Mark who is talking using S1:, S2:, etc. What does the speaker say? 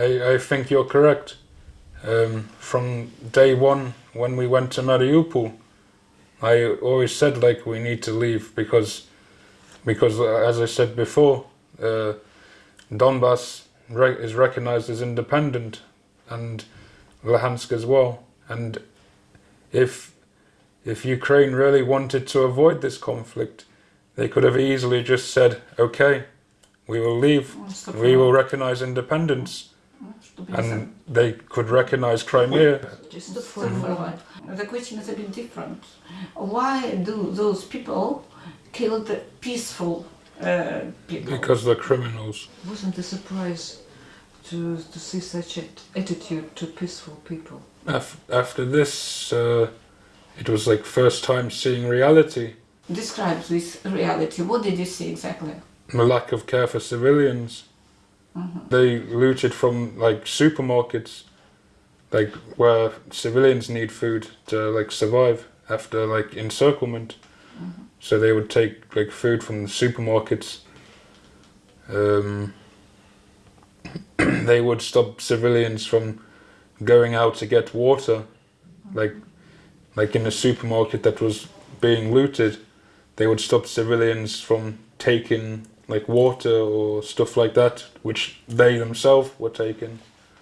S1: I, I think you're correct. Um, from day one, when we went to Mariupol, I always said like we need to leave because, because uh, as I said before, uh, Donbass re is recognized as independent, and Luhansk as well. And if if Ukraine really wanted to avoid this conflict, they could have easily just said, "Okay, we will leave. We will recognize independence." And they could recognize Crimea.
S2: Just to forward. The question is a bit different. Why do those people kill the peaceful uh, people?
S1: Because they're criminals.
S3: Wasn't a surprise to, to see such an attitude to peaceful people.
S1: Af after this, uh, it was like first time seeing reality.
S2: Describe this reality. What did you see exactly?
S1: The lack of care for civilians. Mm-hmm. They looted from like supermarkets, like where civilians need food to like survive after like encirclement. Mm-hmm. So they would take like food from the supermarkets. Um, they would stop civilians from going out to get water, mm-hmm. like like in a supermarket that was being looted. They would stop civilians from taking like water or stuff like that, which they themselves were taking.